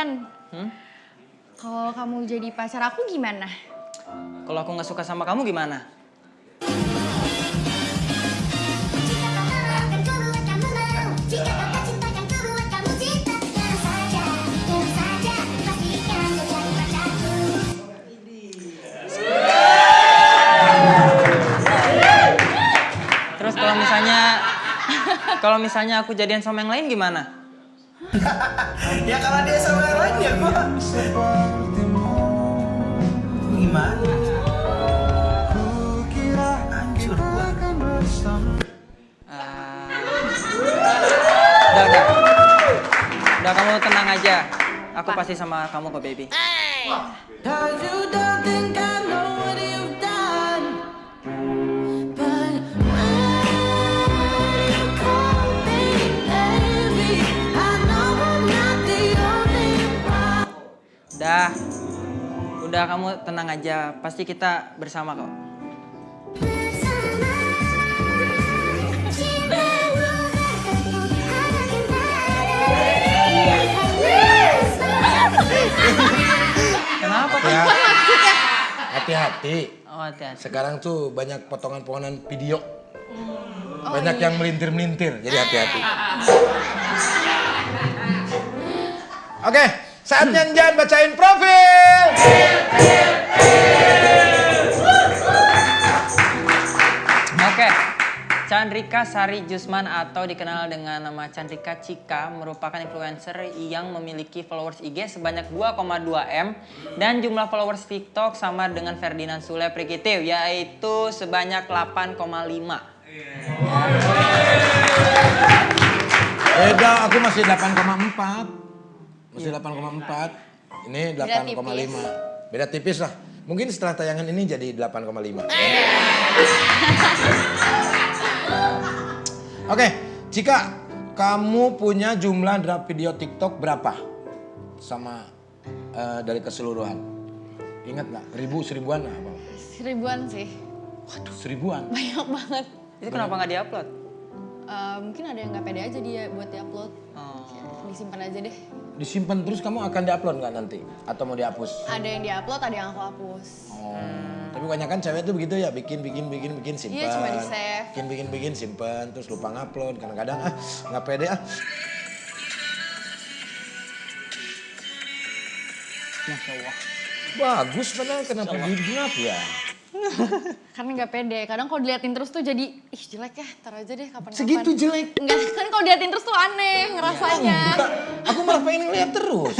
Chan, Hmm? kalau kamu jadi pacar aku gimana? Kalau aku nggak suka sama kamu gimana? Terus kalau misalnya kalau misalnya aku jadian sama yang lain gimana? Ya kalau dia sama yang lain ya gua gimana hancur gua Ah. udah, udah. Udah kamu tenang aja. Aku pasti sama kamu kok, baby. Udah. Udah kamu tenang aja. Pasti kita bersama kok. Kenapa? Ya. Hati-hati. Oh, hati-hati. Sekarang tuh banyak potongan-potongan video. Banyak yang melintir-melintir, jadi hati-hati. Oke, saatnya Jan bacain profil. Oke. Chandrika Sari Jusman atau dikenal dengan nama Chandrika Cika merupakan influencer yang memiliki followers IG sebanyak 2,2 M dan jumlah followers TikTok sama dengan Ferdinand Sule Prikitiu yaitu sebanyak 8,5. Beda, aku masih 8,4. Masih 8,4. Ini Beda 8,5. Beda tipis lah. Mungkin setelah tayangan ini jadi 8,5. Oke, jika kamu punya jumlah draft video TikTok berapa? Sama eh, dari keseluruhan. Ingat nggak? Ribu, seribuan apa? Seribuan sih, Seribuan. banyak banget. Itu kenapa nggak diupload? Eh, mungkin ada yang nggak pede aja dia buat diupload. Oh. Disimpan aja deh. Disimpan terus kamu akan diupload nggak nanti? Atau mau dihapus? Ada yang diupload, ada yang aku hapus. Oh. Tapi banyak kan cewek tuh begitu ya, bikin bikin bikin bikin simpan. Iya, cuma di-save. Bikin bikin bikin simpan, terus lupa ngupload. Kadang-kadang ah nggak pede ah. Masya Allah. Bagus padahal kenapa di-snap ya? Karena nggak pede. Kadang kalau diliatin terus tuh jadi, ih jelek ya, ntar aja deh kapan-kapan. Segitu jelek? Enggak, kan kalau diliatin terus tuh aneh ngerasanya. Enggak, aku malah pengen ngeliat terus.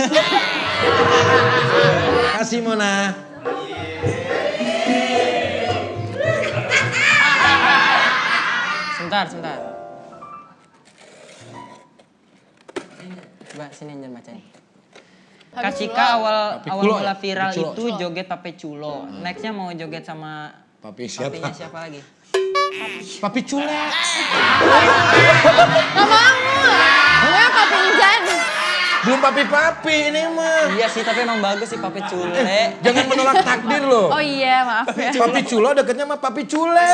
Kasih Mona. Sebentar, sebentar. Coba sini Jan bacain. Papi Culo. awal Papi awal Culo mula ya? viral Papi Culo. itu joget Pape Culo. Nextnya mau joget sama Papi siapa? papinya siapa lagi? Papi cule. Gak mau. Gue papi Ijan. Belum papi-papi ini mah. Iya sih, tapi emang bagus sih Pape Cule. Jangan menolak takdir loh. Oh iya, maaf ya. Papi culo deketnya sama papi cule.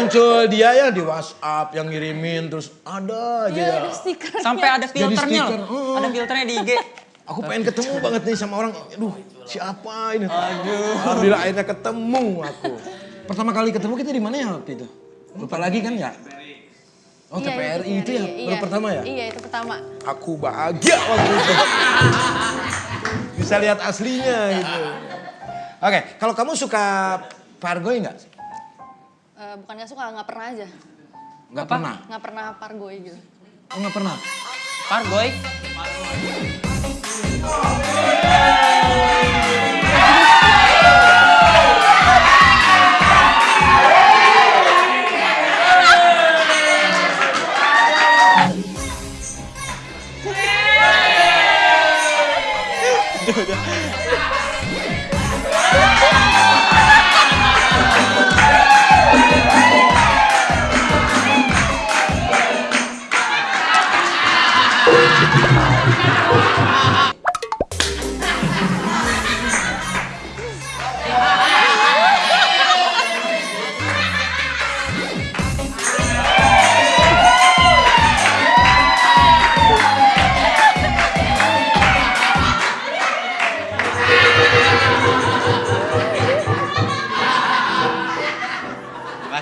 Muncul dia ya di WhatsApp yang ngirimin terus ada aja Iya, ya. ada stiker. Sampai ada filternya stiker, loh. heeh. Ada filternya di IG. Aku pengen ketemu banget nih sama orang. Aduh, siapa ini? Aduh. Alhamdulillah akhirnya ketemu aku. Pertama kali ketemu kita di mana ya waktu itu? Lupa lagi kan ya? Oh, Iya, TPRI itu ya? iya. Baru pertama ya? Iya, itu pertama. Aku bahagia waktu itu. Bisa lihat aslinya gitu. Oke, kalau kamu suka pargoy nggak? Eh, bukan gak suka, gak pernah aja. Nggak Apa? pernah. Gak pernah pargoy gitu. Oh, nggak pernah. Pargoy.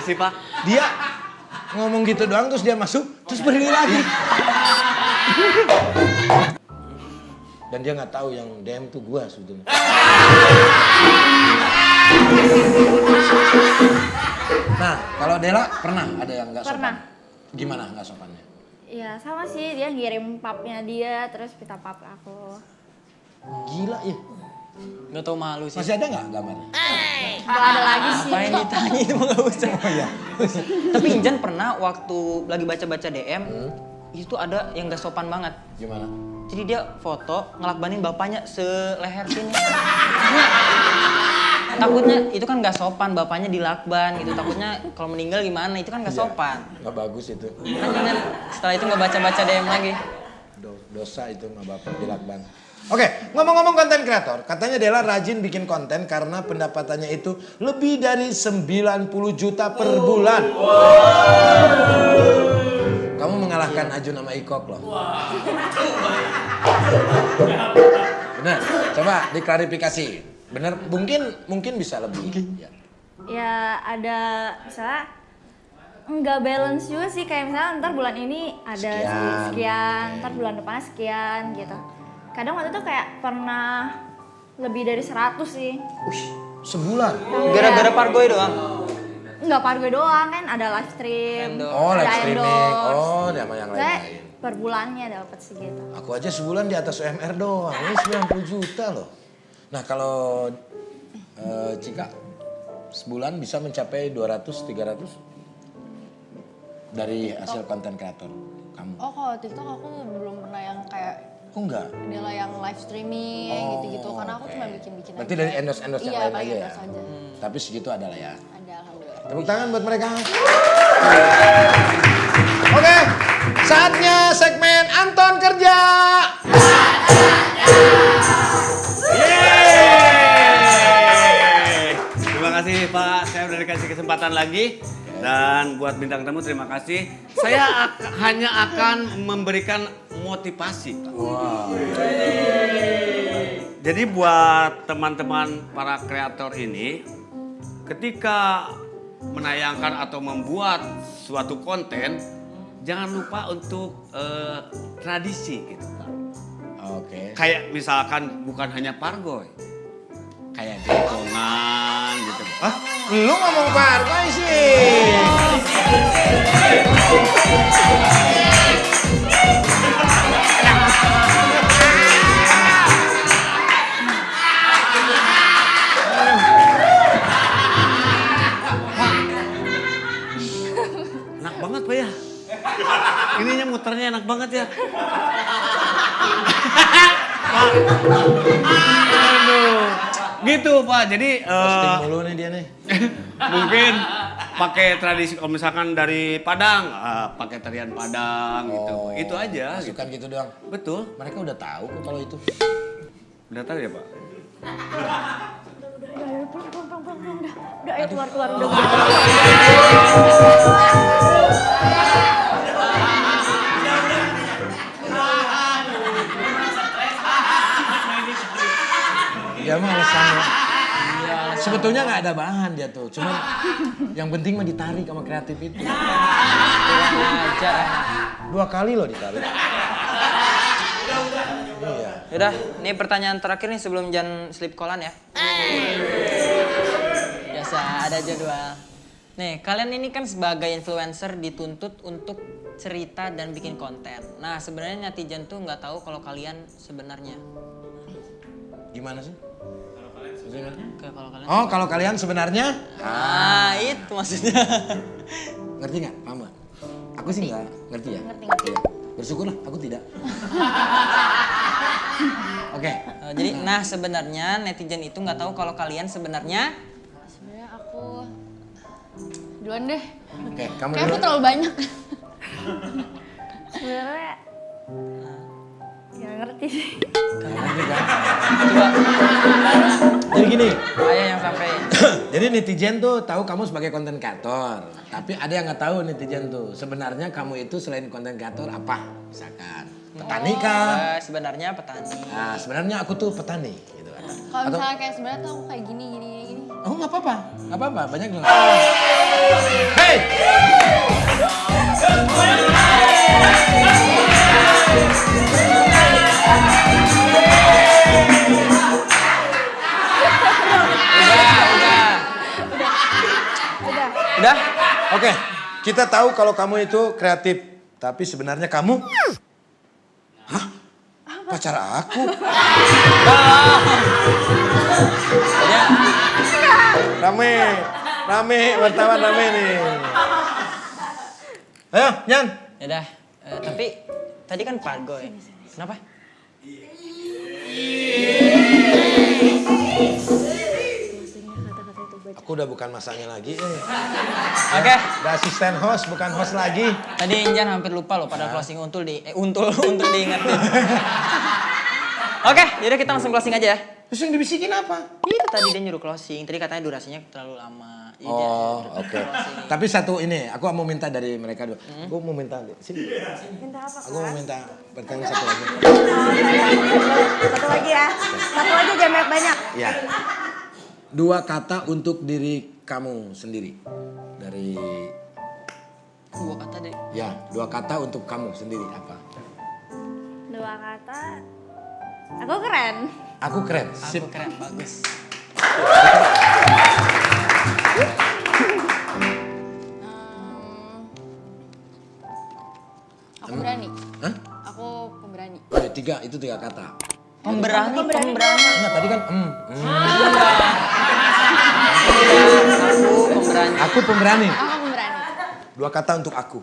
Kasih Pak. Dia ngomong gitu doang terus dia masuk terus berdiri lagi. Dan dia nggak tahu yang DM tuh gua sebetulnya. Nah, kalau Dela pernah ada yang nggak sopan? Pernah. Gimana nggak sopannya? Iya sama sih dia ngirim papnya dia terus minta pap aku. Gila ya. Gak tau malu sih. Masih ada nggak gambarnya? Gak ada lagi sih. Ngapain ditanya itu mah gak usah. Oh iya. Tapi Injan pernah waktu lagi baca-baca DM, Hmm. itu ada yang gak sopan banget. Gimana? Jadi dia foto ngelakbanin bapaknya seleher sini. Takutnya itu kan gak sopan, bapaknya dilakban gitu. Takutnya kalau meninggal gimana, itu kan gak Iya. sopan. Nggak bagus itu. Kan setelah itu gak baca-baca DM lagi. Do- dosa itu sama bapak dilakban. Oke, ngomong-ngomong konten kreator, katanya Dela rajin bikin konten karena pendapatannya itu lebih dari 90 juta per bulan. Kamu mengalahkan Ajun sama Ikok loh. Bener, coba diklarifikasi. Bener, mungkin mungkin bisa lebih. Ya. Ya ada misalnya nggak balance juga sih kayak misalnya ntar bulan ini ada Sekian. sih sekian, ntar bulan depannya sekian gitu. Kadang waktu itu kayak pernah lebih dari 100 sih. Sebulan. Gara-gara Pargoy doang. Nggak par gue doang kan ada live stream. Oh, live streaming. Oh, sama yang Saya lain-lain. per bulannya dapat segitu. Aku aja sebulan di atas UMR doang. Ini 90 juta loh. Nah, kalau eh, Cika sebulan bisa mencapai 200 300 dari hasil konten kreator kamu. Oh kalau TikTok aku belum pernah yang kayak Oh enggak. adalah yang live streaming Oh, gitu-gitu karena aku oke. cuma bikin-bikin Berarti aja. dari endorse-endorse yang iya, lain aja ya? endorse aja. Tapi segitu adalah ya. Ada alhamdulillah. Tepuk tangan buat mereka. Oke, saatnya segmen Anton kerja. Yeay. Terima kasih Pak, saya udah dikasih kesempatan lagi. Dan buat bintang tamu terima kasih. Saya ak- hanya akan memberikan motivasi. Pak. Jadi buat teman-teman para kreator ini, ketika menayangkan atau membuat suatu konten, jangan lupa untuk eh, tradisi gitu. Oke. Kayak misalkan bukan hanya pargoy, kayak dekongan gitu. Hah? Lu ngomong partai sih. Pak ya. Ininya muternya enak banget ya. Pak. Aduh. Gitu pak. Jadi eh, Posting mulu nih dia nih. mungkin pakai tradisi kalau misalkan dari Padang, ah, pakai tarian Padang gitu. Oh, Itu aja. Gitu. Masukan gitu doang. Betul. Mereka udah tahu kok kalau itu. Udah tahu ya pak? Udah, udah, udah, udah, ayo keluar, keluar, udah, udah. Dia mah alasannya. Sebetulnya nggak ada bahan dia tuh, cuman yang penting mah ditarik sama kreatif itu. Aja. Dua kali loh ditarik. Iya. Yaudah, ini pertanyaan terakhir nih sebelum Jan sleep callan ya. Biasa, ada jadwal. Nih, kalian ini kan sebagai influencer dituntut untuk cerita dan bikin konten. Nah, sebenarnya netizen tuh nggak tahu kalau kalian sebenarnya. Gimana sih? Kayak kalau kalian. Oh, kalau kalian sebenarnya Ah, itu maksudnya. ngerti nggak? Paham nggak? Aku sih nggak ngerti ya. Ngerti, ngerti. Iya. Bersyukurlah, aku tidak. Oke. Eh, jadi, nah sebenarnya netizen itu nggak tahu kalau kalian sebenarnya duluan deh. Oke, kamu Kayak aku terlalu banyak. Sebenarnya nggak ngerti sih. Ngerti kan? coba Jadi gini, ayah yang sampai jadi netizen tuh tahu kamu sebagai konten kreator. Tapi ada yang nggak tahu netizen tuh. Sebenarnya kamu itu selain konten kreator apa? Misalkan petani kah? Eh, sebenarnya petani. Nah, sebenarnya aku tuh petani gitu kan. Kalau misalnya kayak sebenarnya tuh aku kayak gini, gini, gini. Oh nggak apa-apa, nggak apa-apa, banyak yang. Hei! Udah? Oke, kita tahu kalau kamu itu kreatif, tapi sebenarnya kamu Hah? Pacar aku? Ya. Rame, rame, wartawan rame nih. Ayo, Nyan. Ya udah. Eh, tapi tadi kan Pargo ya. Kenapa? Aku udah bukan masanya lagi. Eh. Oke. Udah asisten host, bukan host lagi. Tadi Injan hampir lupa loh pada closing untul di eh untul untuk diingetin. Oke, yaudah kita langsung closing aja ya. Terus yang dibisikin apa? Iya tadi dia nyuruh closing, tadi katanya durasinya terlalu lama. Iya, Oh, dia oke. closing. Tapi satu ini, aku mau minta dari mereka dulu. Aku mau minta, sini. Minta apa? Aku mau minta pertanyaan satu lagi. Satu lagi ya. Satu aja jangan banyak-banyak. Ya. Dua kata untuk diri kamu sendiri. Dari, Dua kata deh. ya, dua kata untuk kamu sendiri apa? Dua kata. Aku keren. Aku keren. Aku Sip. keren, bagus. Ehm, aku berani. Hah? Aku pemberani. Oh, ya, tiga, itu tiga kata. Pemberani, pemberani. Enggak, tadi kan, mm, mm. Aku pemberani. Aku pemberani. Aku pemberani. Dua kata untuk aku.